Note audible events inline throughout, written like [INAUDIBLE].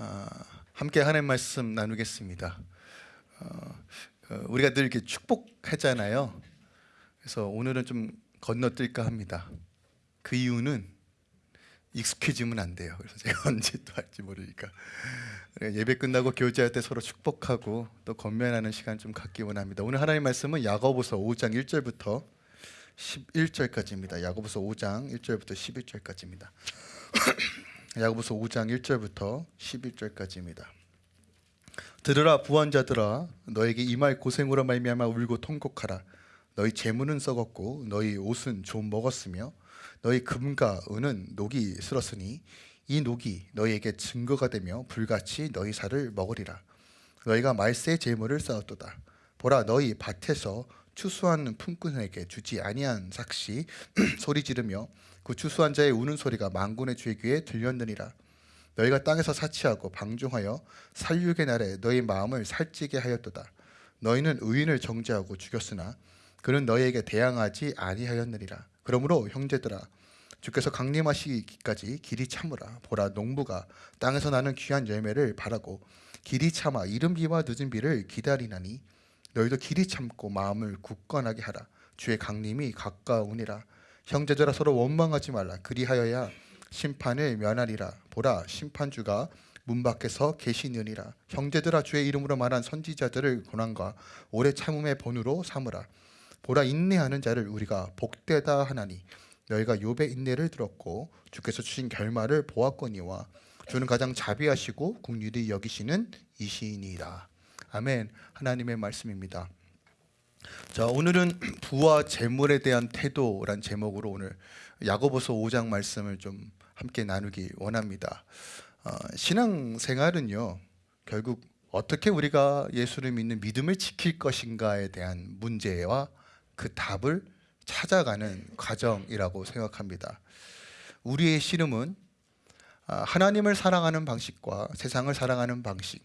아, 함께 하나님 말씀 나누겠습니다. 어, 어, 우리가 늘 이렇게 축복하잖아요. 그래서 오늘은 좀 건너뛸까 합니다. 그 이유는 익숙해지면 안 돼요. 그래서 제가 [LAUGHS] 언제 또 할지 모르니까 예배 끝나고 교제할 때 서로 축복하고 또 건면하는 시간 좀 갖기 원합니다. 오늘 하나님 말씀은 야고보서 5장 1절부터 11절까지입니다. 야고보서 5장 1절부터 11절까지입니다. 야고보서 5장 1절부터 11절까지입니다. 들으라 부원자들아 너에게 이말 고생으로 말미암아 울고 통곡하라. 너희 재물은 썩었고 너희 옷은 좀 먹었으며 너희 금과 은은 녹이 슬었으니 이 녹이 너희에게 증거가 되며 불같이 너희 살을 먹으리라. 너희가 말세 재물을 쌓았도다. 보라 너희 밭에서 추수하는 품꾼에게 주지 아니한 삭시 [CLEARS THROAT] 소리 지르며 그 추수한 자의 우는 소리가 만군의 주의 귀에 들렸느니라. 너희가 땅에서 사치하고 방종하여 살육의 날에 너희 마음을 살찌게 하였도다. 너희는 의인을 정죄하고 죽였으나 그는 너희에게 대항하지 아니하였느니라. 그러므로 형제들아 주께서 강림하시기까지 길이 참으라. 보라 농부가 땅에서 나는 귀한 열매를 바라고 길이 참아 이른 비와 늦은 비를 기다리나니 너희도 길이 참고 마음을 굳건하게 하라. 주의 강림이 가까우니라 형제들아 서로 원망하지 말라. 그리하여야 심판을 면하리라. 보라 심판주가 문 밖에서 계시느니라. 형제들아 주의 이름으로 말한 선지자들을 고난과 오래 참음의 본으로 삼으라. 보라 인내하는 자를 우리가 복되다 하나니 너희가 욥의 인내를 들었고 주께서 주신 결말을 보았거니와 주는 가장 자비하시고 국률이 여기시는 이시니라. 아멘. 하나님의 말씀입니다 자 오늘은 [CLEARS THROAT] 부와 재물에 대한 태도란 제목으로 오늘 야고보서 5장 말씀을 좀 함께 나누기 원합니다. 어, 신앙생활은요 결국 어떻게 우리가 예수를 믿는 믿음을 지킬 것인가에 대한 문제와 그 답을 찾아가는 과정이라고 생각합니다. 우리의 씨름은 아, 하나님을 사랑하는 방식과 세상을 사랑하는 방식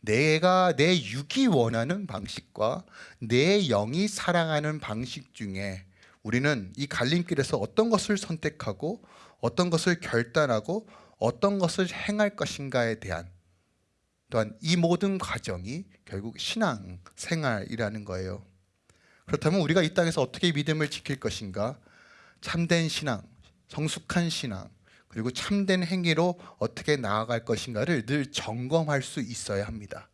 내가 내 육이 원하는 방식과 내 영이 사랑하는 방식 중에 우리는 이 갈림길에서 어떤 것을 선택하고 어떤 것을 결단하고 어떤 것을 행할 것인가에 대한 또한 이 모든 과정이 결국 신앙 생활이라는 거예요. 그렇다면 우리가 이 땅에서 어떻게 믿음을 지킬 것인가? 참된 신앙, 성숙한 신앙, 그리고 참된 행위로 어떻게 나아갈 것인가를 늘 점검할 수 있어야 합니다.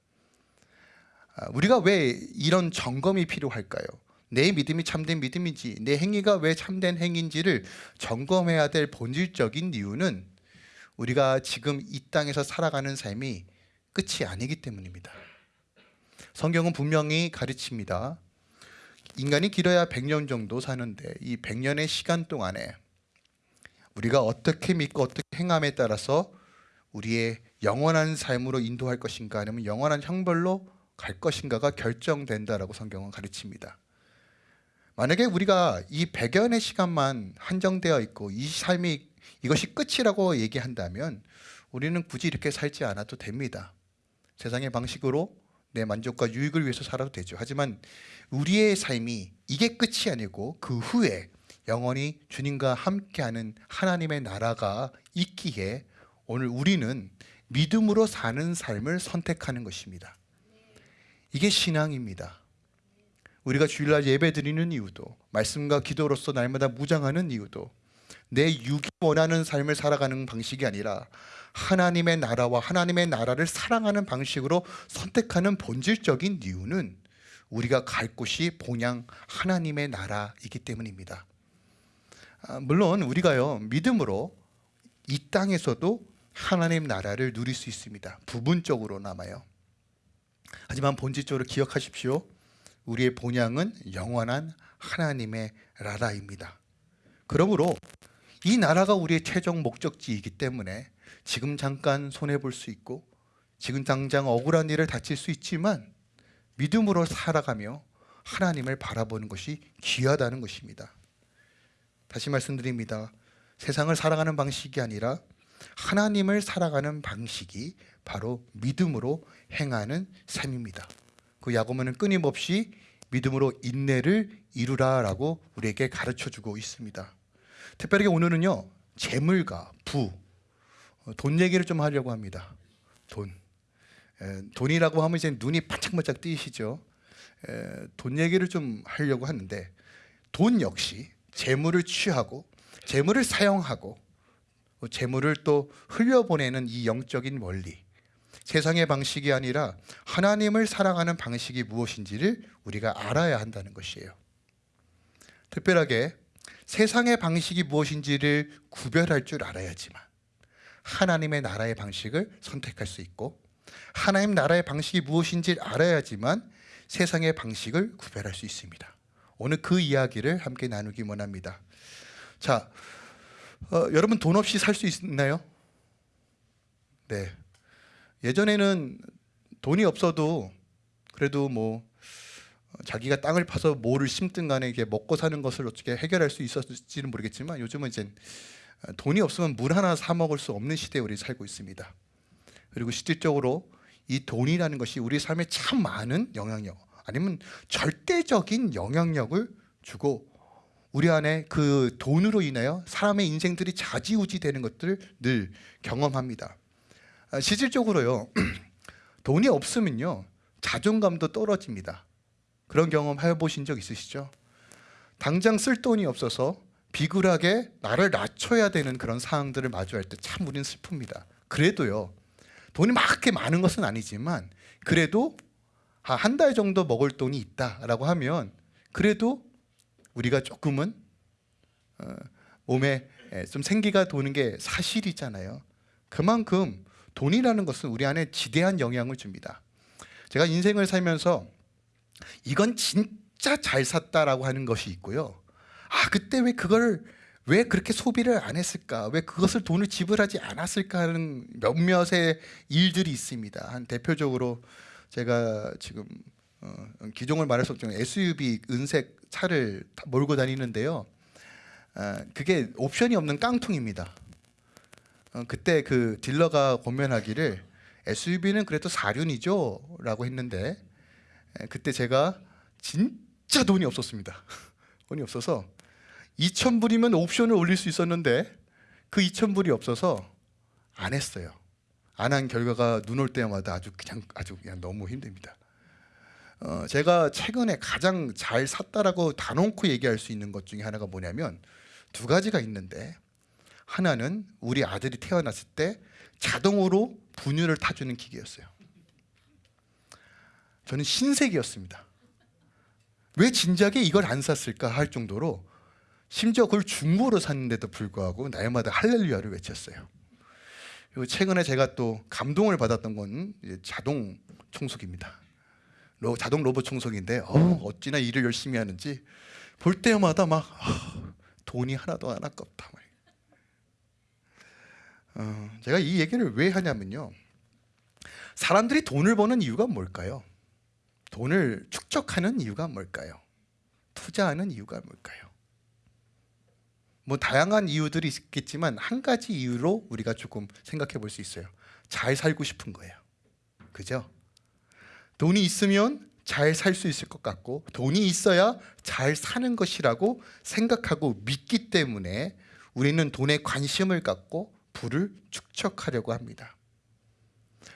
아, 우리가 왜 이런 점검이 필요할까요? 내 믿음이 참된 믿음인지 내 행위가 왜 참된 행인지를 점검해야 될 본질적인 이유는 우리가 지금 이 땅에서 살아가는 삶이 끝이 아니기 때문입니다. 성경은 분명히 가르칩니다. 인간이 길어야 100년 정도 사는데 이 100년의 시간 동안에 우리가 어떻게 믿고 어떻게 행함에 따라서 우리의 영원한 삶으로 인도할 것인가 아니면 영원한 형벌로 갈 것인가가 결정된다라고 성경은 가르칩니다. 만약에 우리가 이 100여년의 시간만 한정되어 있고 이 삶이 이것이 끝이라고 얘기한다면 우리는 굳이 이렇게 살지 않아도 됩니다. 세상의 방식으로 내 만족과 유익을 위해서 살아도 되죠. 하지만 우리의 삶이 이게 끝이 아니고 그 후에 영원히 주님과 함께하는 하나님의 나라가 있기에 오늘 우리는 믿음으로 사는 삶을 선택하는 것입니다. 이게 신앙입니다. 우리가 주일날 예배 드리는 이유도 말씀과 기도로서 날마다 무장하는 이유도 내 육이 원하는 삶을 살아가는 방식이 아니라 하나님의 나라와 하나님의 나라를 사랑하는 방식으로 선택하는 본질적인 이유는 우리가 갈 곳이 본향 하나님의 나라이기 때문입니다. 아, 물론 우리가요 믿음으로 이 땅에서도 하나님 나라를 누릴 수 있습니다. 부분적으로 남아요. 하지만 본질적으로 기억하십시오. 우리의 본향은 영원한 하나님의 나라입니다. 그러므로 이 나라가 우리의 최종 목적지이기 때문에 지금 잠깐 손해볼 수 있고 지금 당장 억울한 일을 다칠 수 있지만 믿음으로 살아가며 하나님을 바라보는 것이 귀하다는 것입니다. 다시 말씀드립니다. 세상을 살아가는 방식이 아니라 하나님을 살아가는 방식이 바로 믿음으로 행하는 삶입니다. 그 야고보는 끊임없이 믿음으로 인내를 이루라라고 우리에게 가르쳐 주고 있습니다. 특별히 오늘은요 재물과 부, 돈 얘기를 좀 하려고 합니다. 돈. 에, 돈이라고 하면 이제 눈이 반짝반짝 뜨이시죠. 에, 돈 얘기를 좀 하려고 하는데 돈 역시 재물을 취하고 재물을 사용하고 재물을 또 흘려보내는 이 영적인 원리. 세상의 방식이 아니라 하나님을 사랑하는 방식이 무엇인지를 우리가 알아야 한다는 것이에요. 특별하게 세상의 방식이 무엇인지를 구별할 줄 알아야지만 하나님의 나라의 방식을 선택할 수 있고 하나님 나라의 방식이 무엇인지 알아야지만 세상의 방식을 구별할 수 있습니다. 오늘 그 이야기를 함께 나누기 원합니다. 자, 어, 여러분 돈 없이 살 수 있나요? 네. 예전에는 돈이 없어도 그래도 뭐 어, 자기가 땅을 파서 뭐를 심든 간에 이게 먹고 사는 것을 어떻게 해결할 수 있었을지는 모르겠지만 요즘은 이제 어, 돈이 없으면 물 하나 사 먹을 수 없는 시대에 우리 살고 있습니다. 그리고 실질적으로 이 돈이라는 것이 우리 삶에 참 많은 영향력 아니면 절대적인 영향력을 주고 우리 안에 그 돈으로 인하여 사람의 인생들이 좌지우지 되는 것들을 늘 경험합니다. 아, 실질적으로요 [CLEARS THROAT] 돈이 없으면요 자존감도 떨어집니다. 그런 경험 해보신 적 있으시죠? 당장 쓸 돈이 없어서 비굴하게 나를 낮춰야 되는 그런 상황들을 마주할 때 참 우리는 슬픕니다. 그래도요 돈이 막 그렇게 많은 것은 아니지만 그래도 한 달 정도 먹을 돈이 있다라고 하면 그래도 우리가 조금은 어, 몸에 좀 생기가 도는 게 사실이잖아요. 그만큼 돈이라는 것은 우리 안에 지대한 영향을 줍니다. 제가 인생을 살면서 이건 진짜 잘 샀다라고 하는 것이 있고요. 아 그때 왜 그걸 왜 그렇게 소비를 안 했을까? 왜 그것을 돈을 지불하지 않았을까 하는 몇몇의 일들이 있습니다. 한 대표적으로 제가 지금 어, 기종을 말해서 좀 SUV 은색 차를 몰고 다니는데요. 아, 그게 옵션이 없는 깡통입니다. 어, 그때 그 딜러가 고면하기를 SUV는 그래도 사륜이죠 라고 했는데 에, 그때 제가 진짜 돈이 없었습니다. [LAUGHS] 돈이 없어서 2천 불이면 옵션을 올릴 수 있었는데 그 2천 불이 없어서 안 했어요. 안 한 결과가 눈 올 때마다 아주 그냥 아주 그냥 너무 힘듭니다. 어, 제가 최근에 가장 잘 샀다라고 단언코 얘기할 수 있는 것 중에 하나가 뭐냐면 두 가지가 있는데 하나는 우리 아들이 태어났을 때 자동으로 분유를 타주는 기계였어요. 저는 신세계였습니다. 왜 진작에 이걸 안 샀을까 할 정도로 심지어 그걸 중고로 샀는데도 불구하고 날마다 할렐루야를 외쳤어요. 그리고 최근에 제가 또 감동을 받았던 건 자동 청소기입니다. 로, 자동 로봇 청소기인데 어, 어찌나 일을 열심히 하는지 볼 때마다 막 아, 돈이 하나도 안 아깝다. 어, 제가 이 얘기를 왜 하냐면요. 사람들이 돈을 버는 이유가 뭘까요? 돈을 축적하는 이유가 뭘까요? 투자하는 이유가 뭘까요? 뭐 다양한 이유들이 있겠지만 한 가지 이유로 우리가 조금 생각해 볼 수 있어요. 잘 살고 싶은 거예요. 그죠? 돈이 있으면 잘 살 수 있을 것 같고 돈이 있어야 잘 사는 것이라고 생각하고 믿기 때문에 우리는 돈에 관심을 갖고 부를 축적하려고 합니다.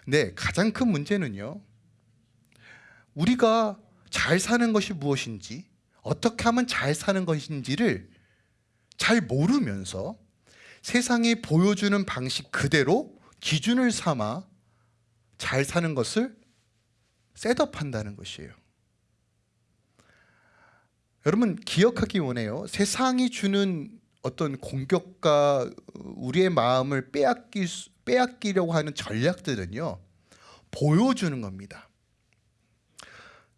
네, 가장 큰 문제는요. 우리가 잘 사는 것이 무엇인지, 어떻게 하면 잘 사는 것인지를 잘 모르면서 세상이 보여주는 방식 그대로 기준을 삼아 잘 사는 것을 셋업한다는 것이에요. 여러분 기억하기 원해요. 세상이 주는 어떤 공격과 우리의 마음을 빼앗기, 빼앗기려고 하는 전략들은요 보여주는 겁니다.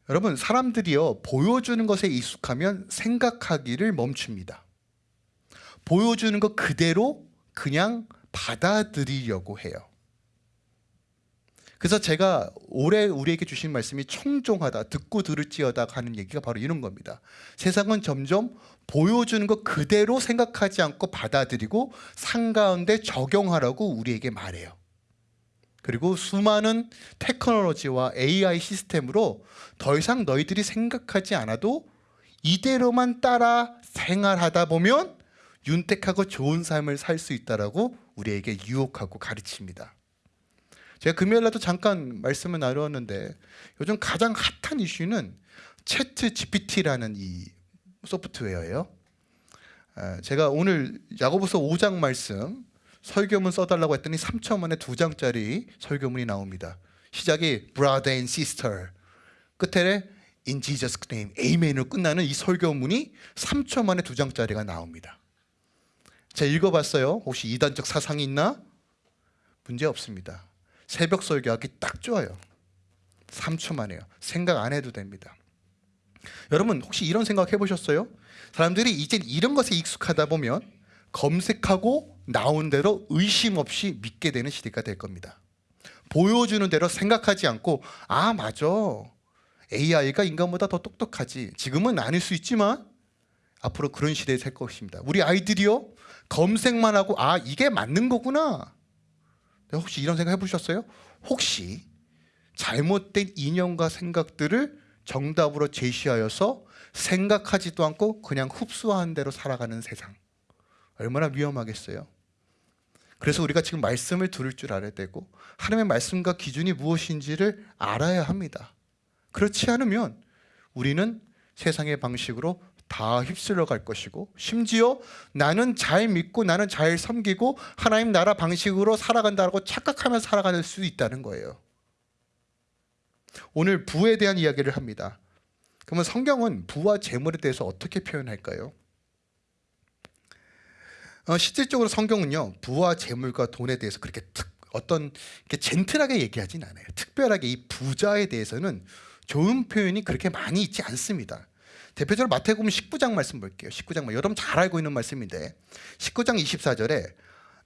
여러분 사람들이요 보여주는 것에 익숙하면 생각하기를 멈춥니다. 보여주는 것 그대로 그냥 받아들이려고 해요. 그래서 제가 올해 우리에게 주신 말씀이 청종하다, 듣고 들을지어다 하는 얘기가 바로 이런 겁니다. 세상은 점점 보여주는 것 그대로 생각하지 않고 받아들이고 상 가운데 적용하라고 우리에게 말해요. 그리고 수많은 테크놀로지와 AI 시스템으로 더 이상 너희들이 생각하지 않아도 이대로만 따라 생활하다 보면 윤택하고 좋은 삶을 살 수 있다라고 우리에게 유혹하고 가르칩니다. 제가 금요일 날도 잠깐 말씀을 나누었는데 요즘 가장 핫한 이슈는 채트 GPT라는 이 소프트웨어예요. 아, 제가 오늘 야고보서 5장 말씀 설교문 써달라고 했더니 3천 만에 두 장짜리 설교문이 나옵니다. 시작이 brother and sister 끝에 in Jesus name amen으로 끝나는 이 설교문이 3초 만에 두 장짜리가 나옵니다. 제가 읽어봤어요. 혹시 이단적 사상이 있나? 문제 없습니다. 새벽 설교하기 딱 좋아요. 3초 만에요. 생각 안 해도 됩니다. 여러분 혹시 이런 생각 해보셨어요? 사람들이 이제 이런 것에 익숙하다 보면 검색하고 나온 대로 의심 없이 믿게 되는 시대가 될 겁니다. 보여주는 대로 생각하지 않고 아 맞아 AI가 인간보다 더 똑똑하지 지금은 아닐 수 있지만 앞으로 그런 시대에 살 것입니다. 우리 아이들이요 검색만 하고 아 이게 맞는 거구나. 네, 혹시 이런 생각 해보셨어요? 혹시 잘못된 인연과 생각들을 정답으로 제시하여서 생각하지도 않고 그냥 흡수하는 대로 살아가는 세상 얼마나 위험하겠어요. 그래서 우리가 지금 말씀을 들을 줄 알아야 되고 하나님의 말씀과 기준이 무엇인지를 알아야 합니다. 그렇지 않으면 우리는 세상의 방식으로 다 휩쓸려 갈 것이고 심지어 나는 잘 믿고 나는 잘 섬기고 하나님 나라 방식으로 살아간다고 착각하며 살아갈 수 있다는 거예요. 오늘 부에 대한 이야기를 합니다. 그러면 성경은 부와 재물에 대해서 어떻게 표현할까요? 어, 실질적으로 성경은요 부와 재물과 돈에 대해서 그렇게 특, 어떤 이렇게 젠틀하게 얘기하진 않아요. 특별하게 이 부자에 대해서는 좋은 표현이 그렇게 많이 있지 않습니다. 대표적으로 마태복음 19장 말씀 볼게요. 19장 말 여러분 잘 알고 있는 말씀인데 19장 24절에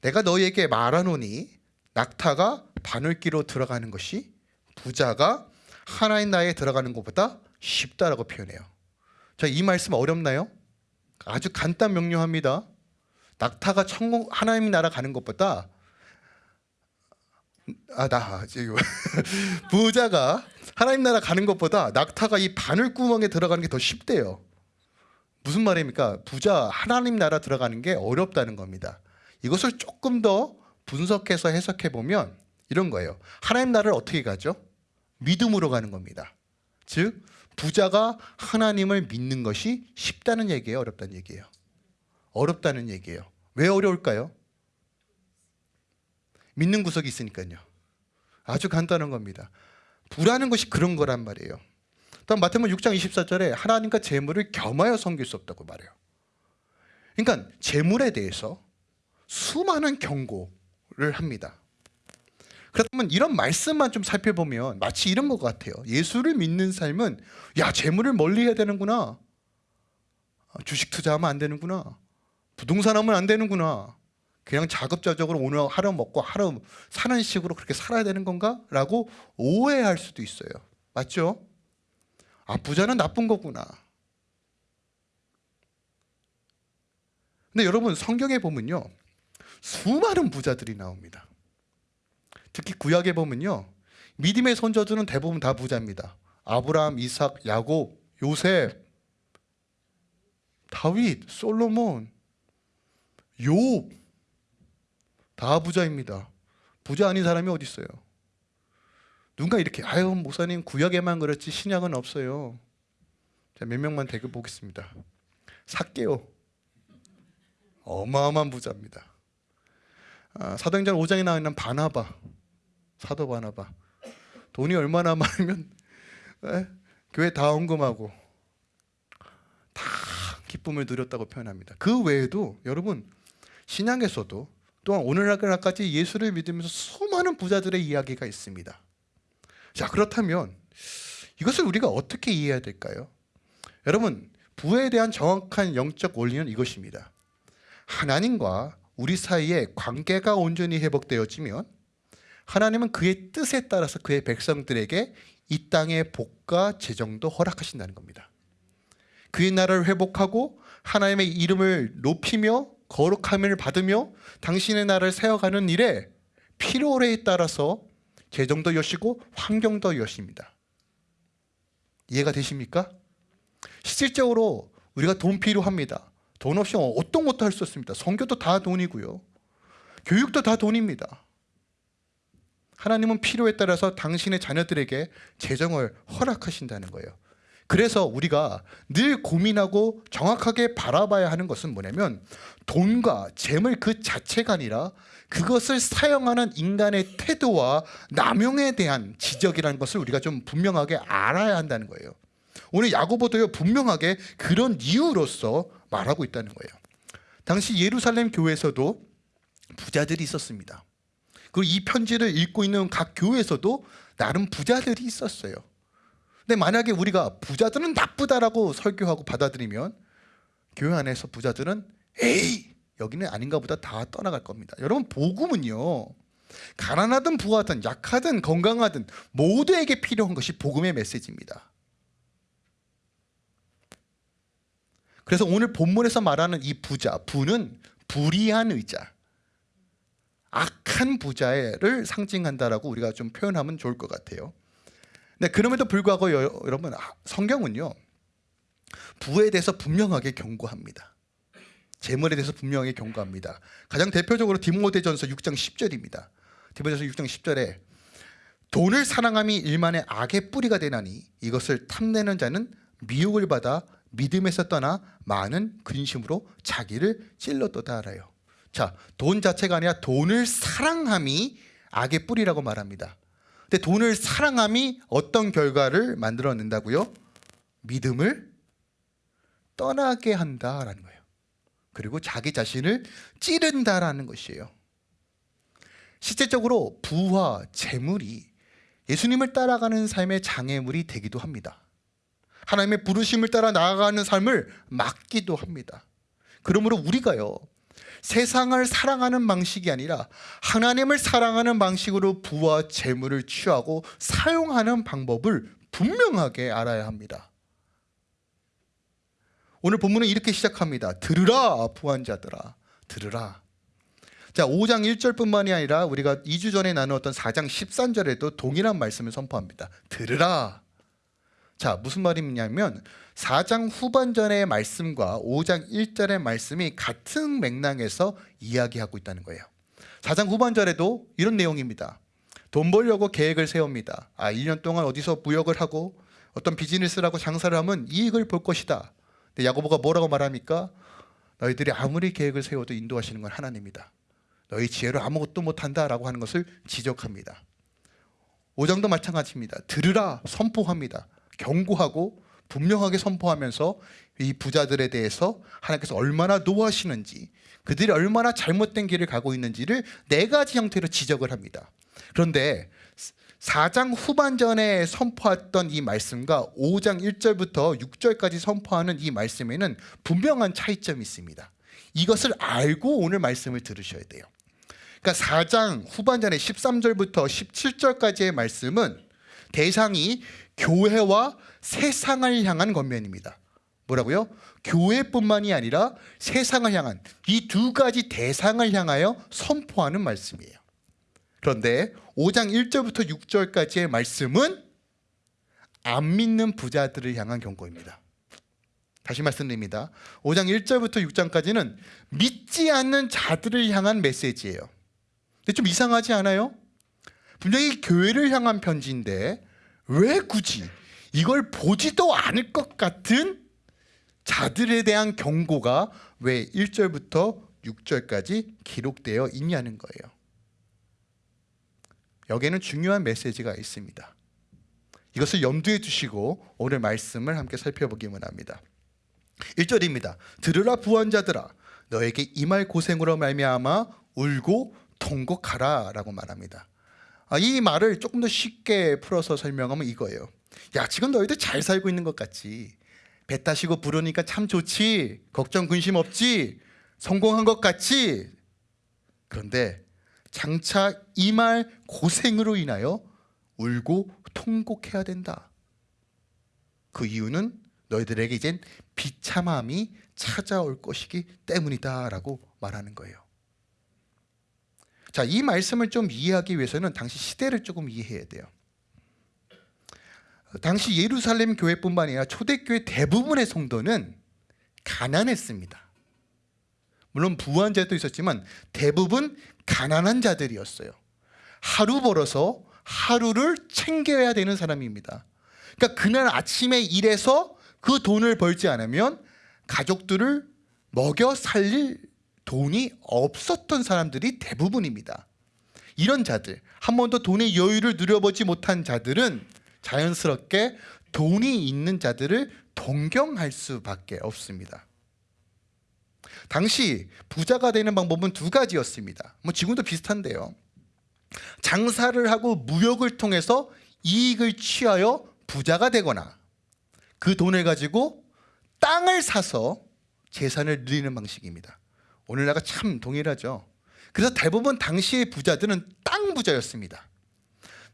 내가 너희에게 말하노니 낙타가 바늘기로 들어가는 것이 부자가 하나님 나라에 들어가는 것보다 쉽다라고 표현해요. 자, 이 말씀 어렵나요? 아주 간단 명료합니다. 낙타가 천국 하나님 나라 가는 것보다 아나 [LAUGHS] 부자가 하나님 나라 가는 것보다 낙타가 이 바늘 구멍에 들어가는 게 더 쉽대요. 무슨 말입니까? 부자 하나님 나라 들어가는 게 어렵다는 겁니다. 이것을 조금 더 분석해서 해석해 보면 이런 거예요. 하나님 나라를 어떻게 가죠? 믿음으로 가는 겁니다. 즉 부자가 하나님을 믿는 것이 쉽다는 얘기예요, 어렵다는 얘기예요. 어렵다는 얘기예요. 왜 어려울까요? 믿는 구석이 있으니까요. 아주 간단한 겁니다. 부라는 것이 그런 거란 말이에요. 다음 마태복음 6장 24절에 하나님과 재물을 겸하여 섬길 수 없다고 말해요. 그러니까 재물에 대해서 수많은 경고를 합니다. 그렇다면 이런 말씀만 좀 살펴보면 마치 이런 것 같아요. 예수를 믿는 삶은 야 재물을 멀리 해야 되는구나. 주식 투자하면 안 되는구나. 부동산 하면 안 되는구나. 그냥 자급자족으로 오늘 하루 먹고 하루 사는 식으로 그렇게 살아야 되는 건가? 라고 오해할 수도 있어요. 맞죠? 아 부자는 나쁜 거구나. 근데 여러분 성경에 보면요. 수많은 부자들이 나옵니다. 특히 구약에 보면요. 믿음의 선조들은 대부분 다 부자입니다. 아브라함, 이삭, 야곱, 요셉, 다윗, 솔로몬, 욥, 다 부자입니다. 부자 아닌 사람이 어디 있어요? 누가 이렇게 아유 목사님 구약에만 그렇지 신약은 없어요. 자, 몇 명만 대결 보겠습니다. 삭개오 어마어마한 부자입니다. 아, 사도행전 5장에 나와 있는 바나바 사도 바나바 돈이 얼마나 많으면 에? 교회 다 헌금하고 다 기쁨을 누렸다고 표현합니다. 그 외에도 여러분 신앙에서도 또한 오늘날까지 예수를 믿으면서 수많은 부자들의 이야기가 있습니다. 자 그렇다면 이것을 우리가 어떻게 이해해야 될까요? 여러분 부에 대한 정확한 영적 원리는 이것입니다. 하나님과 우리 사이에 관계가 온전히 회복되어지면 하나님은 그의 뜻에 따라서 그의 백성들에게 이 땅의 복과 재정도 허락하신다는 겁니다. 그의 나라를 회복하고 하나님의 이름을 높이며 거룩함을 받으며 당신의 나라를 세워가는 일에 필요에 따라서 재정도 여시고 환경도 여십니다. 이해가 되십니까? 실질적으로 우리가 돈 필요합니다. 돈 없이 어떤 것도 할 수 없습니다. 성교도 다 돈이고요. 교육도 다 돈입니다. 하나님은 필요에 따라서 당신의 자녀들에게 재정을 허락하신다는 거예요. 그래서 우리가 늘 고민하고 정확하게 바라봐야 하는 것은 뭐냐면 돈과 재물 그 자체가 아니라 그것을 사용하는 인간의 태도와 남용에 대한 지적이라는 것을 우리가 좀 분명하게 알아야 한다는 거예요. 오늘 야고보도요 분명하게 그런 이유로서 말하고 있다는 거예요. 당시 예루살렘 교회에서도 부자들이 있었습니다. 그리고 이 편지를 읽고 있는 각 교회에서도 나름 부자들이 있었어요. 근데 만약에 우리가 부자들은 나쁘다라고 설교하고 받아들이면 교회 안에서 부자들은 에이 여기는 아닌가 보다 다 떠나갈 겁니다. 여러분 복음은요. 가난하든 부하든 약하든 건강하든 모두에게 필요한 것이 복음의 메시지입니다. 그래서 오늘 본문에서 말하는 이 부자, 부는 불의한 의자, 악한 부자를 상징한다라고 우리가 좀 표현하면 좋을 것 같아요. 네, 그럼에도 불구하고 여, 여러분 아, 성경은요 부에 대해서 분명하게 경고합니다. 재물에 대해서 분명하게 경고합니다. 가장 대표적으로 디모데전서 6장 10절입니다. 디모데전서 6장 10절에 돈을 사랑함이 일만의 악의 뿌리가 되나니 이것을 탐내는 자는 미혹을 받아 믿음에서 떠나 많은 근심으로 자기를 찔렀도다 알아요. 자, 돈 자체가 아니라 돈을 사랑함이 악의 뿌리라고 말합니다. 근데 돈을 사랑함이 어떤 결과를 만들어낸다고요? 믿음을 떠나게 한다라는 거예요. 그리고 자기 자신을 찌른다라는 것이에요. 실제적으로 부와 재물이 예수님을 따라가는 삶의 장애물이 되기도 합니다. 하나님의 부르심을 따라 나아가는 삶을 막기도 합니다. 그러므로 우리가요. 세상을 사랑하는 방식이 아니라 하나님을 사랑하는 방식으로 부와 재물을 취하고 사용하는 방법을 분명하게 알아야 합니다. 오늘 본문은 이렇게 시작합니다. 들으라 부한 자들아 들으라. 자 5장 1절뿐만이 아니라 우리가 2주 전에 나누었던 4장 13절에도 동일한 말씀을 선포합니다. 들으라. 자 무슨 말이냐면 4장 후반전의 말씀과 5장 1절의 말씀이 같은 맥락에서 이야기하고 있다는 거예요. 4장 후반절에도 이런 내용입니다 돈 벌려고 계획을 세웁니다. 아 1년 동안 어디서 무역을 하고 어떤 비즈니스를 하고 장사를 하면 이익을 볼 것이다. 근데 야고보가 뭐라고 말합니까? 너희들이 아무리 계획을 세워도 인도하시는 건 하나님이다. 너희 지혜로 아무것도 못한다 라고 하는 것을 지적합니다. 5장도 마찬가지입니다 들으라 선포합니다 경고하고 분명하게 선포하면서 이 부자들에 대해서 하나님께서 얼마나 노하시는지 그들이 얼마나 잘못된 길을 가고 있는지를 네 가지 형태로 지적을 합니다. 그런데 4장 후반전에 선포했던 이 말씀과 5장 1절부터 6절까지 선포하는 이 말씀에는 분명한 차이점이 있습니다. 이것을 알고 오늘 말씀을 들으셔야 돼요. 그러니까 4장 후반전에 13절부터 17절까지의 말씀은 대상이 교회와 세상을 향한 권면입니다. 뭐라고요? 교회뿐만이 아니라 세상을 향한 이 두 가지 대상을 향하여 선포하는 말씀이에요. 그런데 5장 1절부터 6절까지의 말씀은 안 믿는 부자들을 향한 경고입니다. 다시 말씀드립니다. 5장 1절부터 6장까지는 믿지 않는 자들을 향한 메시지예요. 근데 좀 이상하지 않아요? 분명히 교회를 향한 편지인데 왜 굳이 이걸 보지도 않을 것 같은 자들에 대한 경고가 왜 1절부터 6절까지 기록되어 있냐는 거예요. 여기에는 중요한 메시지가 있습니다. 이것을 염두에 두시고 오늘 말씀을 함께 살펴보기만 합니다. 1절입니다. 들으라 부원자들아 너에게 이 말 고생으로 말미암아 울고 통곡하라 라고 말합니다. 아, 이 말을 조금 더 쉽게 풀어서 설명하면 이거예요. 야 지금 너희들 잘 살고 있는 것 같지? 배 타시고 부르니까 참 좋지? 걱정 근심 없지? 성공한 것 같지? 그런데 장차 이 말 고생으로 인하여 울고 통곡해야 된다. 그 이유는 너희들에게 이젠 비참함이 찾아올 것이기 때문이다 라고 말하는 거예요 자, 이 말씀을 좀 이해하기 위해서는 당시 시대를 조금 이해해야 돼요 당시 예루살렘 교회뿐만 아니라 초대교회 대부분의 성도는 가난했습니다. 물론 부한 자도 있었지만 대부분 가난한 자들이었어요. 하루 벌어서 하루를 챙겨야 되는 사람입니다. 그러니까 그날 아침에 일해서 그 돈을 벌지 않으면 가족들을 먹여 살릴 돈이 없었던 사람들이 대부분입니다. 이런 자들, 한 번도 돈의 여유를 누려보지 못한 자들은 자연스럽게 돈이 있는 자들을 동경할 수밖에 없습니다. 당시 부자가 되는 방법은 두 가지였습니다. 뭐 지금도 비슷한데요. 장사를 하고 무역을 통해서 이익을 취하여 부자가 되거나 그 돈을 가지고 땅을 사서 재산을 늘리는 방식입니다. 오늘날과 참 동일하죠. 그래서 대부분 당시의 부자들은 땅 부자였습니다.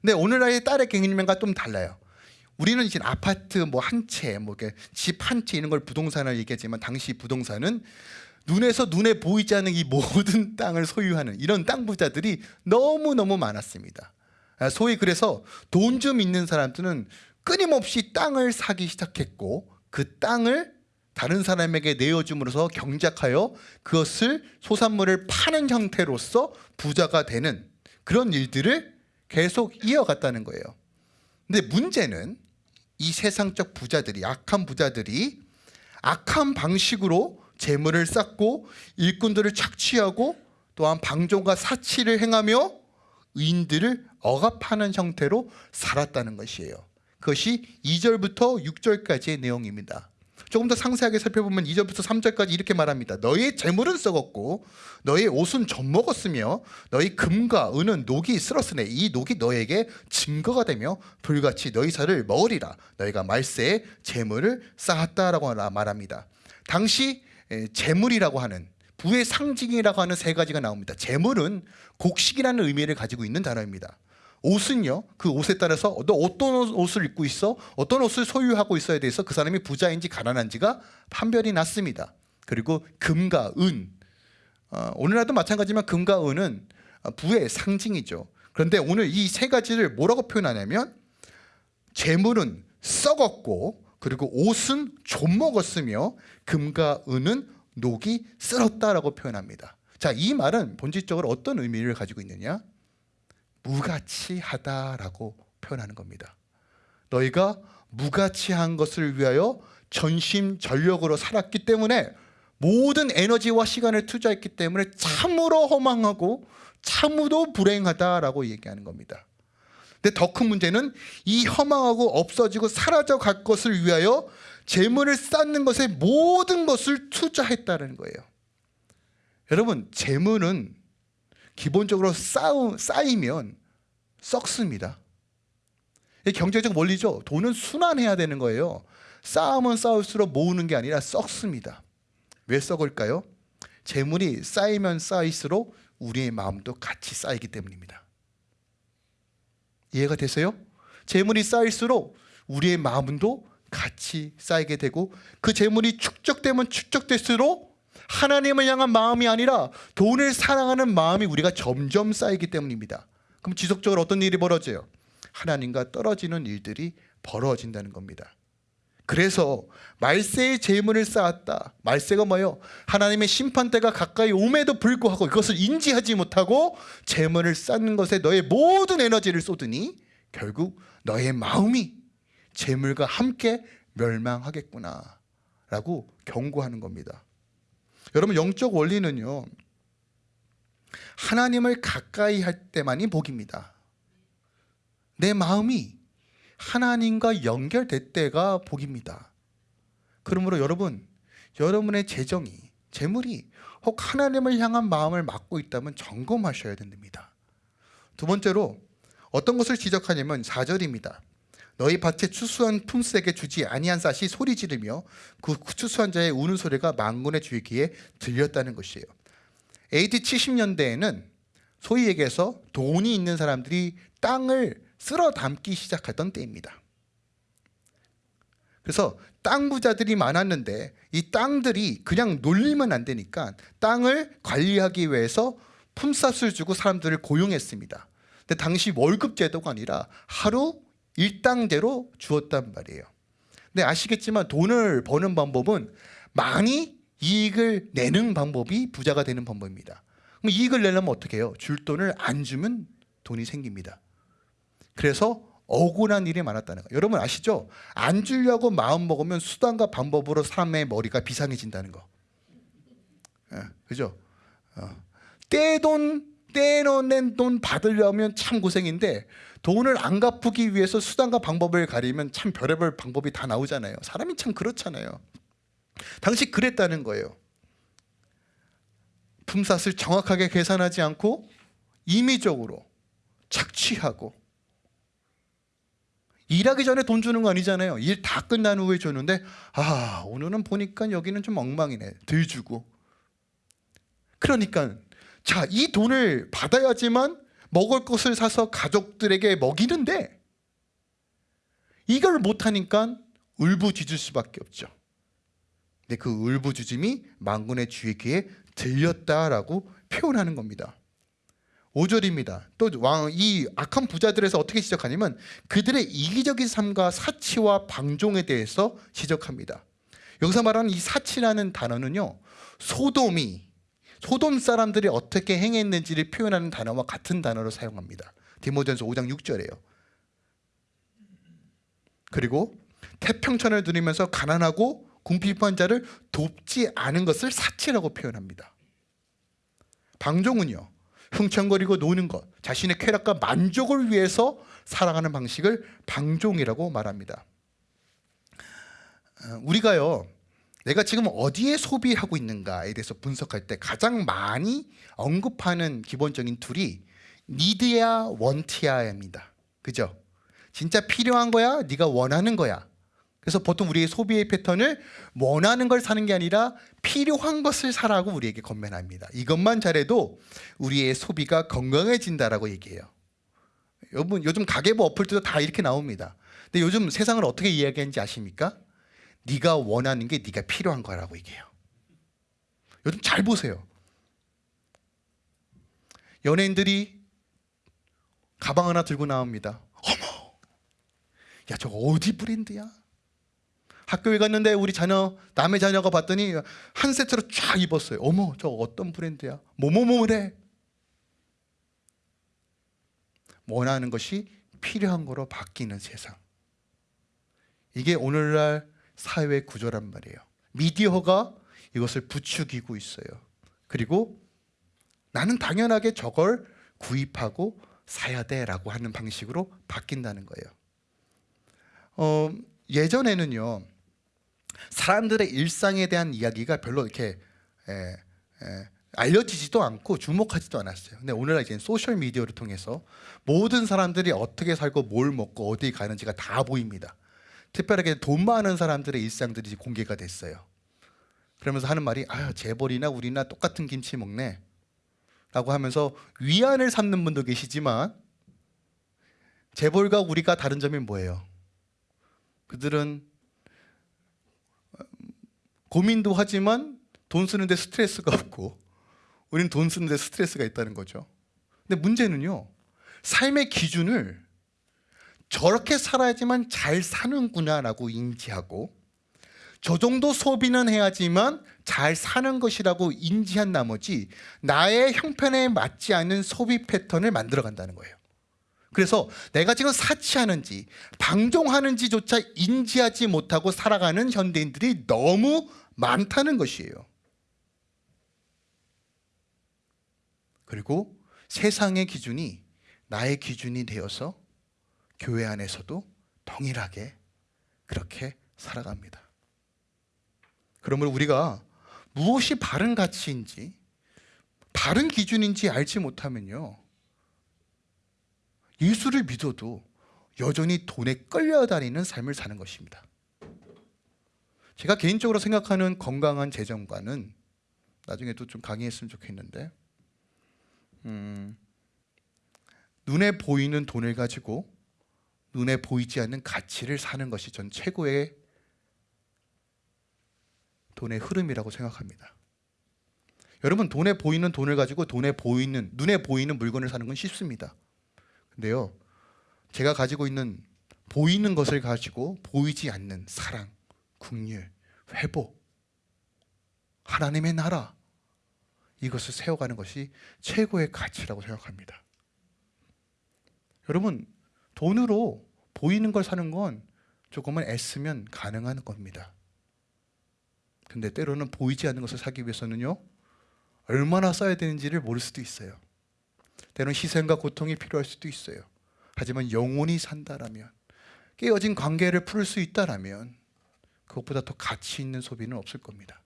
근데 오늘날의 딸의 개념과 좀 달라요. 우리는 이제 아파트 뭐 한 채, 뭐집한채 이런 걸 부동산을 얘기하지만 당시 부동산은 눈에서 눈에 보이지 않는 이 모든 [LAUGHS] 땅을 소유하는 이런 땅 부자들이 너무 너무 많았습니다. 아, 소위 그래서 돈 좀 있는 사람들은 끊임없이 땅을 사기 시작했고 그 땅을 다른 사람에게 내어줌으로써 경작하여 그것을 소산물을 파는 형태로서 부자가 되는 그런 일들을 계속 이어갔다는 거예요. 근데 문제는 이 세상적 부자들이 악한 부자들이 악한 방식으로 재물을 쌓고 일꾼들을 착취하고 또한 방종과 사치를 행하며 의인들을 억압하는 형태로 살았다는 것이에요. 그것이 2절부터 6절까지의 내용입니다. 조금 더 상세하게 살펴보면 2절부터 3절까지 이렇게 말합니다. 너의 재물은 썩었고 너의 옷은 젖먹었으며 너의 금과 은은 녹이 쓸었으니 이 녹이 너에게 증거가 되며 불같이 너희 살을 먹으리라. 너희가 말세에 재물을 쌓았다라고 말합니다. 당시 에, 재물이라고 하는 부의 상징이라고 하는 세 가지가 나옵니다. 재물은 곡식이라는 의미를 가지고 있는 단어입니다. 옷은요 그 옷에 따라서 너 어떤 옷을 입고 있어? 어떤 옷을 소유하고 있어야 돼서 그 사람이 부자인지 가난한지가 판별이 났습니다. 그리고 금과 은. 어, 오늘날도 마찬가지지만 금과 은은 부의 상징이죠. 그런데 오늘 이 세 가지를 뭐라고 표현하냐면 재물은 썩었고 그리고 옷은 좀 먹었으며 금과 은은 녹이 쓸었다라고 표현합니다. 자 이 말은 본질적으로 어떤 의미를 가지고 있느냐 무가치하다라고 표현하는 겁니다. 너희가 무가치한 것을 위하여 전심전력으로 살았기 때문에 모든 에너지와 시간을 투자했기 때문에 참으로 허망하고 참으로 불행하다라고 얘기하는 겁니다. 근데 더 큰 문제는 이 허망하고 없어지고 사라져 갈 것을 위하여 재물을 쌓는 것에 모든 것을 투자했다는 거예요. 여러분 재물은 기본적으로 쌓우, 쌓이면 썩습니다. 경제적 원리죠. 돈은 순환해야 되는 거예요. 쌓으면 쌓을수록 모으는 게 아니라 썩습니다. 왜 썩을까요? 재물이 쌓이면 쌓일수록 우리의 마음도 같이 쌓이기 때문입니다. 이해가 되세요? 재물이 쌓일수록 우리의 마음도 같이 쌓이게 되고 그 재물이 축적되면 축적될수록 하나님을 향한 마음이 아니라 돈을 사랑하는 마음이 우리가 점점 쌓이기 때문입니다. 그럼 지속적으로 어떤 일이 벌어져요? 하나님과 떨어지는 일들이 벌어진다는 겁니다. 그래서 말세의 재물을 쌓았다. 말세가 뭐예요? 하나님의 심판대가 가까이 옴에도 불구하고 이것을 인지하지 못하고 재물을 쌓는 것에 너의 모든 에너지를 쏟으니 결국 너의 마음이 재물과 함께 멸망하겠구나 라고 경고하는 겁니다. 여러분 영적 원리는요 하나님을 가까이 할 때만이 복입니다. 내 마음이 하나님과 연결될 때가 복입니다. 그러므로 여러분 여러분의 재정이 재물이 혹 하나님을 향한 마음을 맡고 있다면 점검하셔야 됩니다. 두 번째로 어떤 것을 지적하냐면 4절입니다 너희 밭에 추수한 품새에게 주지 아니한 쌀이 소리 지르며 그 추수한 자의 우는 소리가 만군의 주의 귀에 들렸다는 것이에요. AD 70년대에는 소위 얘기해서 돈이 있는 사람들이 땅을 쓸어 담기 시작했던 때입니다. 그래서 땅 부자들이 많았는데 이 땅들이 그냥 놀리면 안 되니까 땅을 관리하기 위해서 품삯을 주고 사람들을 고용했습니다. 근데 당시 월급 제도가 아니라 하루 일당대로 주었단 말이에요 근데 아시겠지만 돈을 버는 방법은 많이 이익을 내는 방법이 부자가 되는 방법입니다 그럼 이익을 내려면 어떻게 해요? 줄 돈을 안 주면 돈이 생깁니다. 그래서 억울한 일이 많았다는 거. 여러분 아시죠? 안 주려고 마음 먹으면 수단과 방법으로 사람의 머리가 비상해진다는 거. 예, 그죠? 어. 떼돈 떼어낸 돈 받으려면 참 고생인데 돈을 안 갚기 위해서 수단과 방법을 가리면 참 별의별 방법이 다 나오잖아요. 사람이 참 그렇잖아요. 당시 그랬다는 거예요. 품삯을 정확하게 계산하지 않고 임의적으로 착취하고 일하기 전에 돈 주는 거 아니잖아요. 일 다 끝난 후에 줬는데 아 오늘은 보니까 여기는 좀 엉망이네. 덜 주고. 그러니까 자 이 돈을 받아야지만 먹을 것을 사서 가족들에게 먹이는데 이걸 못하니까 울부짖을 수밖에 없죠. 근데 그 울부짖음이 망군의 주의 귀에 들렸다라고 표현하는 겁니다. 5절입니다. 또이 악한 부자들에서 어떻게 지적하냐면 그들의 이기적인 삶과 사치와 방종에 대해서 지적합니다. 여기서 말하는 이 사치라는 단어는요. 소돔이 소돔 사람들이 어떻게 행했는지를 표현하는 단어와 같은 단어로 사용합니다. 디모전서 5장 6절이에요. 그리고 태평천을 누리면서 가난하고 궁핍한 자를 돕지 않은 것을 사치라고 표현합니다. 방종은요. 흥청거리고 노는 것, 자신의 쾌락과 만족을 위해서 살아가는 방식을 방종이라고 말합니다. 어, 우리가요, 내가 지금 어디에 소비하고 있는가에 대해서 분석할 때 가장 많이 언급하는 기본적인 툴이 니드야 원티야입니다. 그죠? 진짜 필요한 거야? 네가 원하는 거야? 그래서 보통 우리의 소비의 패턴을 원하는 걸 사는 게 아니라 필요한 것을 사라고 우리에게 건면합니다. 이것만 잘해도 우리의 소비가 건강해진다라고 얘기해요. 여러분 요즘 가계부 어플도 다 이렇게 나옵니다. 근데 요즘 세상을 어떻게 이야기하는지 아십니까? 네가 원하는 게 네가 필요한 거라고 얘기해요. 요즘 잘 보세요. 연예인들이 가방 하나 들고 나옵니다. 어머, 야저 어디 브랜드야? 학교에 갔는데 우리 자녀 남의 자녀가 봤더니 한 세트로 쫙 입었어요. 어머 저 어떤 브랜드야? 뭐뭐뭐래. 원하는 것이 필요한 거로 바뀌는 세상. 이게 오늘날 사회 구조란 말이에요. 미디어가 이것을 부추기고 있어요. 그리고 나는 당연하게 저걸 구입하고 사야 돼 라고 하는 방식으로 바뀐다는 거예요. 어, 예전에는요. 사람들의 일상에 대한 이야기가 별로 이렇게 에, 에, 알려지지도 않고 주목하지도 않았어요. 근데 오늘날 이제 소셜 미디어를 통해서 모든 사람들이 어떻게 살고 뭘 먹고 어디 가는지가 다 보입니다. 특별하게 돈 많은 사람들의 일상들이 공개가 됐어요. 그러면서 하는 말이 아 재벌이나 우리나 똑같은 김치 먹네 라고 하면서 위안을 삼는 분도 계시지만 재벌과 우리가 다른 점이 뭐예요? 그들은 고민도 하지만 돈 쓰는데 스트레스가 [LAUGHS] 없고 우리는 돈 쓰는데 스트레스가 있다는 거죠. 근데 문제는요. 삶의 기준을 저렇게 살아야지만 잘 사는구나라고 인지하고 저 정도 소비는 해야지만 잘 사는 것이라고 인지한 나머지 나의 형편에 맞지 않는 소비 패턴을 만들어 간다는 거예요. 그래서 내가 지금 사치하는지 방종하는지조차 인지하지 못하고 살아가는 현대인들이 너무 많다는 것이에요. 그리고 세상의 기준이 나의 기준이 되어서 교회 안에서도 동일하게 그렇게 살아갑니다. 그러면 우리가 무엇이 바른 가치인지 바른 기준인지 알지 못하면요. 예수를 믿어도 여전히 돈에 끌려다니는 삶을 사는 것입니다. 제가 개인적으로 생각하는 건강한 재정관은 나중에도 좀 강의했으면 좋겠는데 음, 눈에 보이는 돈을 가지고 눈에 보이지 않는 가치를 사는 것이 전 최고의 돈의 흐름이라고 생각합니다. 여러분 돈에 보이는 돈을 가지고 돈에 보이는 눈에 보이는 물건을 사는 건 쉽습니다. 근데요. 제가 가지고 있는 보이는 것을 가지고 보이지 않는 사랑, 국률, 회복, 하나님의 나라 이것을 세워가는 것이 최고의 가치라고 생각합니다. 여러분 돈으로 보이는 걸 사는 건 조금만 애쓰면 가능한 겁니다. 근데 때로는 보이지 않는 것을 사기 위해서는요 얼마나 써야 되는지를 모를 수도 있어요. 때로는 희생과 고통이 필요할 수도 있어요. 하지만 영원히 산다라면 깨어진 관계를 풀수 있다라면 그것보다 더 가치 있는 소비는 없을 겁니다.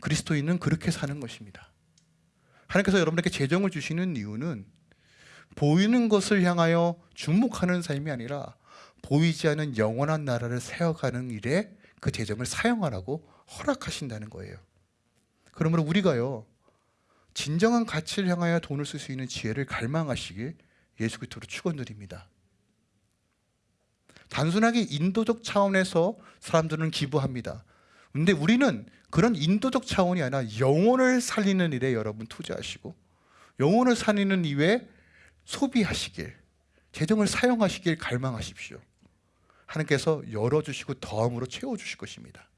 그리스도인은 그렇게 사는 것입니다. 하나님께서 여러분에게 재정을 주시는 이유는 보이는 것을 향하여 주목하는 삶이 아니라 보이지 않는 영원한 나라를 세워가는 일에 그 재정을 사용하라고 허락하신다는 거예요. 그러므로 우리가요 진정한 가치를 향하여 돈을 쓸 수 있는 지혜를 갈망하시길 예수 그리스도로 축원드립니다. 단순하게 인도적 차원에서 사람들은 기부합니다. 근데 우리는 그런 인도적 차원이 아니라 영혼을 살리는 일에 여러분 투자하시고 영혼을 살리는 일에 소비하시길 재정을 사용하시길 갈망하십시오. 하나님께서 열어주시고 더함으로 채워주실 것입니다.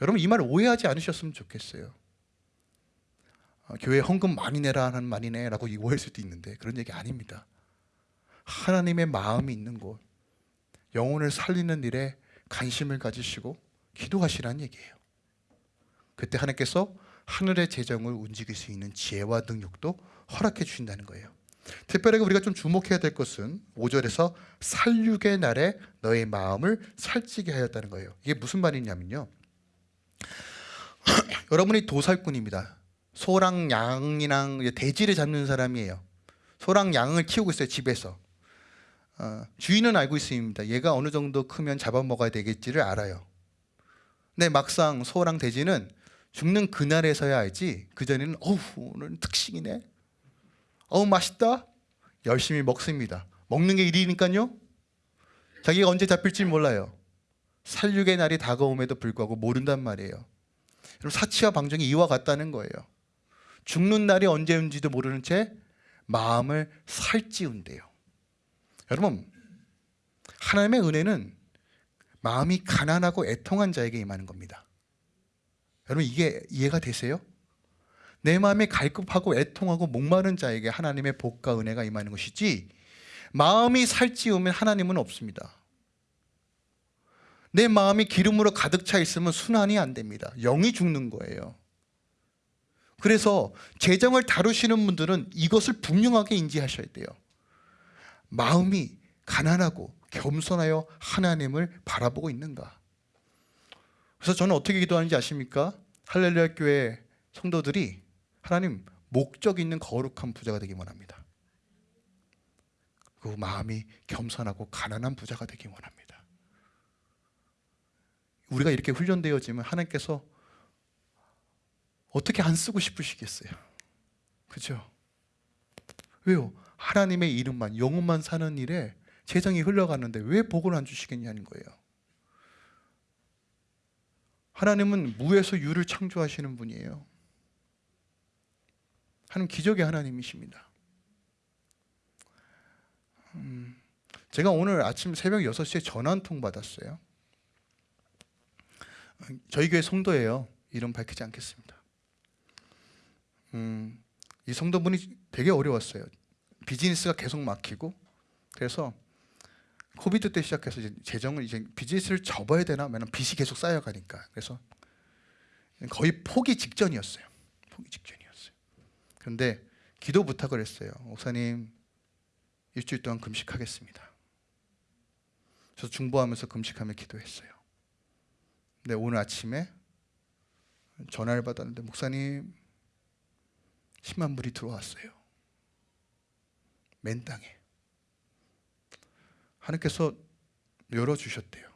여러분 이말 오해하지 않으셨으면 좋겠어요. 아, 교회 헌금 많이 내라 하는 많이 내라고 오해할 수도 있는데 그런 얘기 아닙니다. 하나님의 마음이 있는 곳, 영혼을 살리는 일에 관심을 가지시고 기도하시라는 얘기예요. 그때 하나님께서 하늘의 재정을 움직일 수 있는 지혜와 능력도 허락해 주신다는 거예요. 특별하게 우리가 좀 주목해야 될 것은 5절에서 살육의 날에 너의 마음을 살찌게 하였다는 거예요. 이게 무슨 말이냐면요. [CLEARS THROAT] 여러분이 도살꾼입니다. 소랑 양이랑 돼지를 잡는 사람이에요. 소랑 양을 키우고 있어요 집에서. 어, 주인은 알고 있습니다. 얘가 어느 정도 크면 잡아먹어야 되겠지를 알아요. 근데 막상 소랑 돼지는 죽는 그날에서야 알지 그 전에는 어우 오늘 특식이네 어우 맛있다. 열심히 먹습니다. 먹는 게 일이니까요. 자기가 언제 잡힐지 몰라요. 살육의 날이 다가옴에도 불구하고 모른단 말이에요. 여러분 사치와 방정이 이와 같다는 거예요. 죽는 날이 언제인지도 모르는 채 마음을 살찌운대요. 여러분 하나님의 은혜는 마음이 가난하고 애통한 자에게 임하는 겁니다. 여러분 이게 이해가 되세요? 내 마음이 갈급하고 애통하고 목마른 자에게 하나님의 복과 은혜가 임하는 것이지 마음이 살찌우면 하나님은 없습니다. 내 마음이 기름으로 가득 차 있으면 순환이 안 됩니다. 영이 죽는 거예요. 그래서 재정을 다루시는 분들은 이것을 분명하게 인지하셔야 돼요. 마음이 가난하고 겸손하여 하나님을 바라보고 있는가? 그래서 저는 어떻게 기도하는지 아십니까? 할렐루야 교회 성도들이 하나님 목적 있는 거룩한 부자가 되기 원합니다. 그 마음이 겸손하고 가난한 부자가 되기 원합니다. 우리가 이렇게 훈련되어지면 하나님께서 어떻게 안 쓰고 싶으시겠어요? 그죠? 왜요? 하나님의 이름만 영혼만 사는 일에 재정이 흘러가는데 왜 복을 안 주시겠냐는 거예요. 하나님은 무에서 유를 창조하시는 분이에요. 하나님 기적의 하나님이십니다. 음, 제가 오늘 아침 새벽 6시에 전화 한 통 받았어요. 저희 교회 성도예요. 이름 밝히지 않겠습니다. 음, 이 성도분이 되게 어려웠어요. 비즈니스가 계속 막히고 그래서 코비드 때 시작해서 이제 재정을 이제 비즈니스를 접어야 되나? 왜냐면 빚이 계속 쌓여가니까. 그래서 거의 포기 직전이었어요. 포기 직전이었어요. 그런데 기도 부탁을 했어요. 목사님 일주일 동안 금식하겠습니다. 저 중보하면서 금식하며 기도했어요. 근데 오늘 아침에 전화를 받았는데 목사님 10만 불이 들어왔어요. 맨 땅에. 하나님께서 열어주셨대요.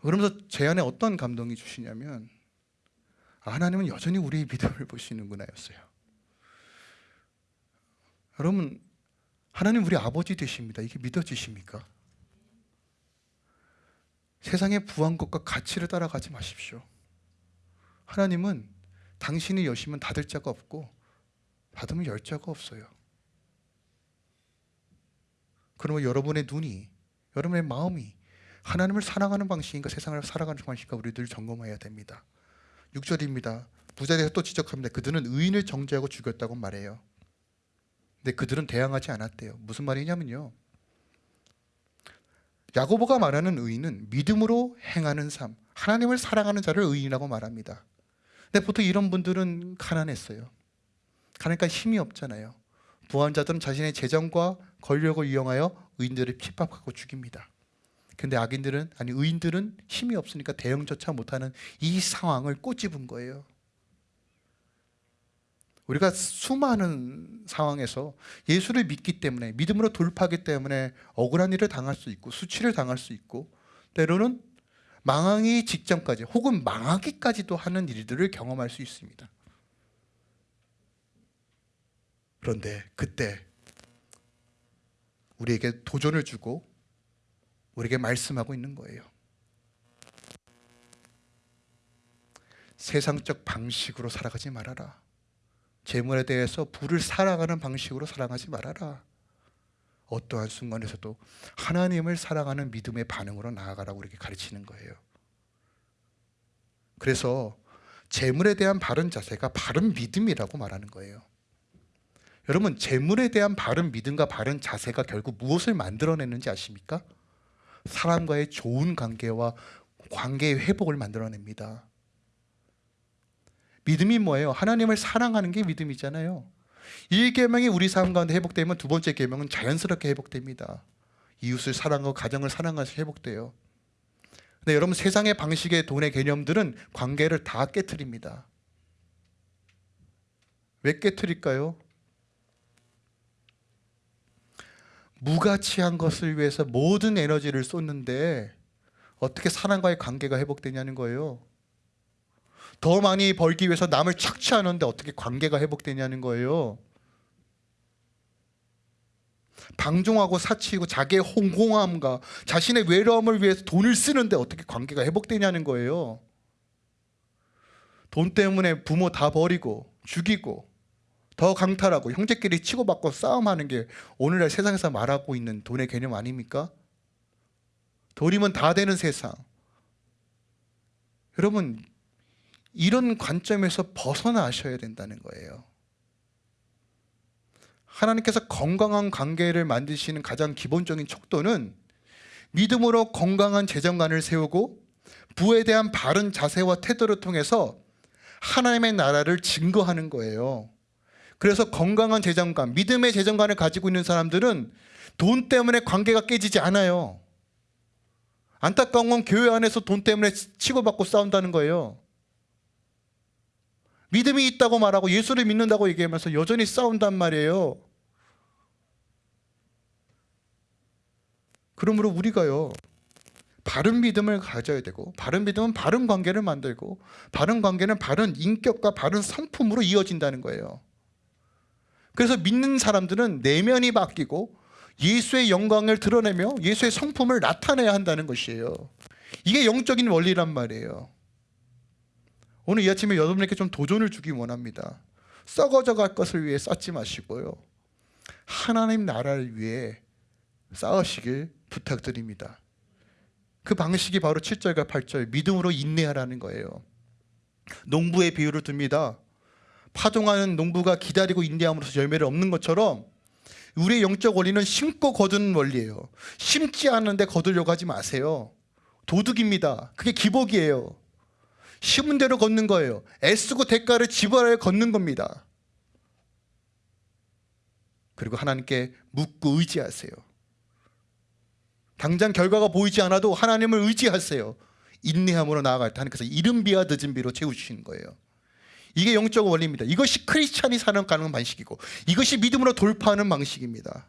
그러면서 제 안에 어떤 감동이 주시냐면 아, 하나님은 여전히 우리의 믿음을 보시는구나 였어요. 여러분 하나님 우리 아버지 되십니다. 이게 믿어지십니까? 세상의 부한 것과 가치를 따라가지 마십시오. 하나님은 당신이 여시면 닫을 자가 없고 닫으면 열 자가 없어요. 그러면 여러분의 눈이 여러분의 마음이 하나님을 사랑하는 방식인가 세상을 살아가는 방식인가 우리들 점검해야 됩니다 6절입니다 부자에서 또 지적합니다 그들은 의인을 정죄하고 죽였다고 말해요 근데 그들은 대항하지 않았대요. 무슨 말이냐면요. 야고보가 말하는 의인은 믿음으로 행하는 삶, 하나님을 사랑하는 자를 의인이라고 말합니다. 근데 보통 이런 분들은 가난했어요. 가니까 힘이 없잖아요. 부한 자들은 자신의 재정과 권력을 이용하여 의인들을 핍박하고 죽입니다. 근데 악인들은 아니 의인들은 힘이 없으니까 대응조차 못하는 이 상황을 꼬집은 거예요. 우리가 수많은 상황에서 예수를 믿기 때문에 믿음으로 돌파하기 때문에 억울한 일을 당할 수 있고 수치를 당할 수 있고 때로는 망하기 직전까지 혹은 망하기까지도 하는 일들을 경험할 수 있습니다. 그런데 그때 우리에게 도전을 주고 우리에게 말씀하고 있는 거예요. 세상적 방식으로 살아가지 말아라. 재물에 대해서 부를 사랑하는 방식으로 사랑하지 말아라. 어떠한 순간에서도 하나님을 사랑하는 믿음의 반응으로 나아가라고 우리에게 가르치는 거예요. 그래서 재물에 대한 바른 자세가 바른 믿음이라고 말하는 거예요. 여러분, 재물에 대한 바른 믿음과 바른 자세가 결국 무엇을 만들어내는지 아십니까? 사람과의 좋은 관계와 관계의 회복을 만들어냅니다. 믿음이 뭐예요? 하나님을 사랑하는 게 믿음이잖아요. 1계명이 우리 삶 가운데 회복되면 두 번째 계명은 자연스럽게 회복됩니다. 이웃을 사랑하고 가정을 사랑하면서 회복돼요. 근데 여러분 세상의 방식의 돈의 개념들은 관계를 다 깨뜨립니다. 왜 깨뜨릴까요? 무가치한 것을 위해서 모든 에너지를 쏟는데 어떻게 사람과의 관계가 회복되냐는 거예요. 더 많이 벌기 위해서 남을 착취하는데 어떻게 관계가 회복되냐는 거예요. 방종하고 사치고 자기의 홍공함과 자신의 외로움을 위해서 돈을 쓰는데 어떻게 관계가 회복되냐는 거예요. 돈 때문에 부모 다 버리고 죽이고 더 강탈하고 형제끼리 치고받고 싸움하는 게 오늘날 세상에서 말하고 있는 돈의 개념 아닙니까? 돈이면 다 되는 세상. 여러분 이런 관점에서 벗어나셔야 된다는 거예요. 하나님께서 건강한 관계를 만드시는 가장 기본적인 척도는 믿음으로 건강한 재정관을 세우고 부에 대한 바른 자세와 태도를 통해서 하나님의 나라를 증거하는 거예요. 그래서 건강한 재정관, 믿음의 재정관을 가지고 있는 사람들은 돈 때문에 관계가 깨지지 않아요. 안타까운 건 교회 안에서 돈 때문에 치고받고 싸운다는 거예요. 믿음이 있다고 말하고 예수를 믿는다고 얘기하면서 여전히 싸운단 말이에요. 그러므로 우리가요. 바른 믿음을 가져야 되고 바른 믿음은 바른 관계를 만들고 바른 관계는 바른 인격과 바른 성품으로 이어진다는 거예요. 그래서 믿는 사람들은 내면이 바뀌고 예수의 영광을 드러내며 예수의 성품을 나타내야 한다는 것이에요. 이게 영적인 원리란 말이에요. 오늘 이 아침에 여러분에게 좀 도전을 주기 원합니다. 썩어져 갈 것을 위해 쌓지 마시고요. 하나님 나라를 위해 쌓으시길 부탁드립니다. 그 방식이 바로 7절과 8절 믿음으로 인내하라는 거예요. 농부의 비유를 듭니다. 파종하는 농부가 기다리고 인내함으로써 열매를 얻는 것처럼 우리의 영적 원리는 심고 거두는 원리예요. 심지 않은데 거두려고 하지 마세요. 도둑입니다. 그게 기복이에요. 심은 대로 걷는 거예요. 애쓰고 대가를 지불하여 걷는 겁니다. 그리고 하나님께 묻고 의지하세요. 당장 결과가 보이지 않아도 하나님을 의지하세요. 인내함으로 나아갈 때 하나님께서 이른 비와 늦은 비로 채우시는 거예요. 이게 영적 원리입니다. 이것이 크리스찬이 사는 가는 방식이고 이것이 믿음으로 돌파하는 방식입니다.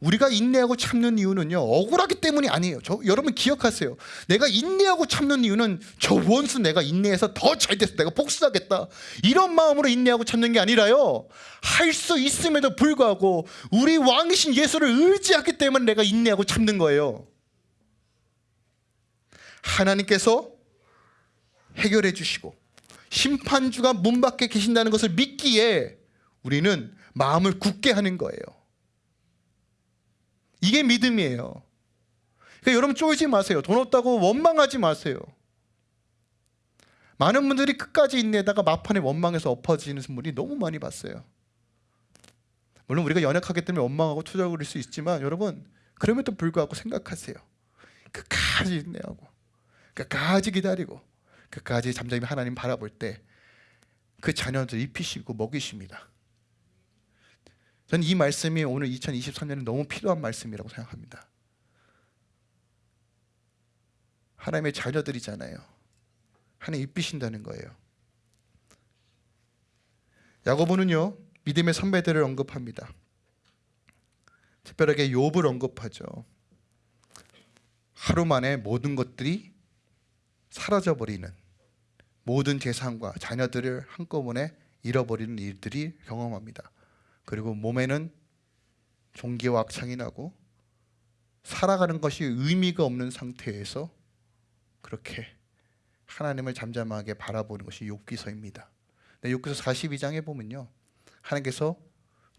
우리가 인내하고 참는 이유는요 억울하기 때문이 아니에요. 저, 여러분 기억하세요. 내가 인내하고 참는 이유는 저 원수 내가 인내해서 더 잘 돼서 내가 복수하겠다. 이런 마음으로 인내하고 참는 게 아니라요. 할 수 있음에도 불구하고 우리 왕이신 예수를 의지하기 때문에 내가 인내하고 참는 거예요. 하나님께서 해결해 주시고 심판주가 문 밖에 계신다는 것을 믿기에 우리는 마음을 굳게 하는 거예요 이게 믿음이에요. 그러니까 여러분 쫄지 마세요. 돈 없다고 원망하지 마세요. 많은 분들이 끝까지 인내다가 막판에 원망해서 엎어지는 분이 너무 많이 봤어요. 물론 우리가 연약하기 때문에 원망하고 투정거릴 수 있지만 여러분 그럼에도 불구하고 생각하세요. 끝까지 인내하고 끝까지 기다리고 끝까지 잠잠히 하나님 바라볼 때 그 자녀들 입히시고 먹이십니다. 저는 이 말씀이 오늘 2023년에 너무 필요한 말씀이라고 생각합니다. 하나님의 자녀들이잖아요. 하나님 입히신다는 거예요. 야고보는요 믿음의 선배들을 언급합니다. 특별하게 욥을 언급하죠. 하루 만에 모든 것들이 사라져 버리는 모든 재산과 자녀들을 한꺼번에 잃어버리는 일들이 경험합니다. 그리고 몸에는 종기와 악창이 나고 살아가는 것이 의미가 없는 상태에서 그렇게 하나님을 잠잠하게 바라보는 것이 욥기서입니다. 네, 욥기서 42장에 보면요. 하나님께서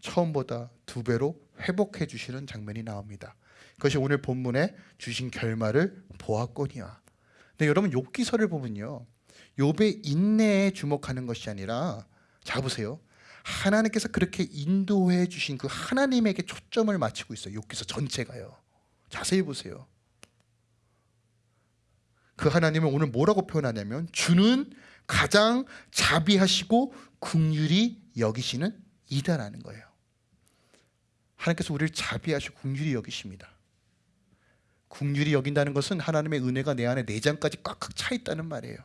처음보다 두 배로 회복해 주시는 장면이 나옵니다. 그것이 오늘 본문에 주신 결말을 보았거니와. 근데 여러분 욥기서를 보면요. 욥의 인내에 주목하는 것이 아니라 자 보세요. 하나님께서 그렇게 인도해 주신 그 하나님에게 초점을 맞추고 있어요. 욥기서 전체가요. 자세히 보세요. 그 하나님을 오늘 뭐라고 표현하냐면 주는 가장 자비하시고 긍휼히 여기시는 이다라는 거예요. 하나님께서 우리를 자비하시고 긍휼히 여기십니다. 긍휼히 여긴다는 것은 하나님의 은혜가 내 안에 내장까지 꽉꽉 차 있다는 말이에요.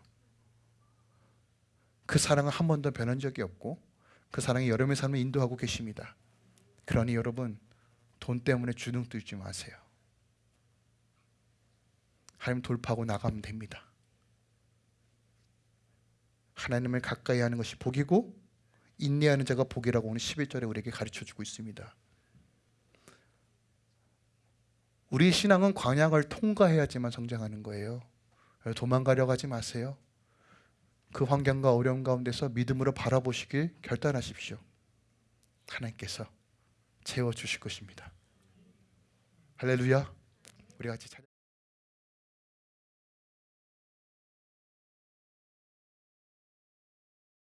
그 사랑은 한 번도 변한 적이 없고 그 사랑이 여러분의 삶을 인도하고 계십니다. 그러니 여러분 돈 때문에 주눅 들지 마세요. 하나님 돌파하고 나가면 됩니다. 하나님을 가까이 하는 것이 복이고 인내하는 자가 복이라고 오늘 11절에 우리에게 가르쳐 주고 있습니다. 우리 신앙은 광야를 통과해야지만 성장하는 거예요. 도망가려고 하지 마세요. 그 환경과 어려움 가운데서 믿음으로 바라보시길 결단하십시오. 하나님께서 채워 주실 것입니다. 할렐루야. 우리 같이 찬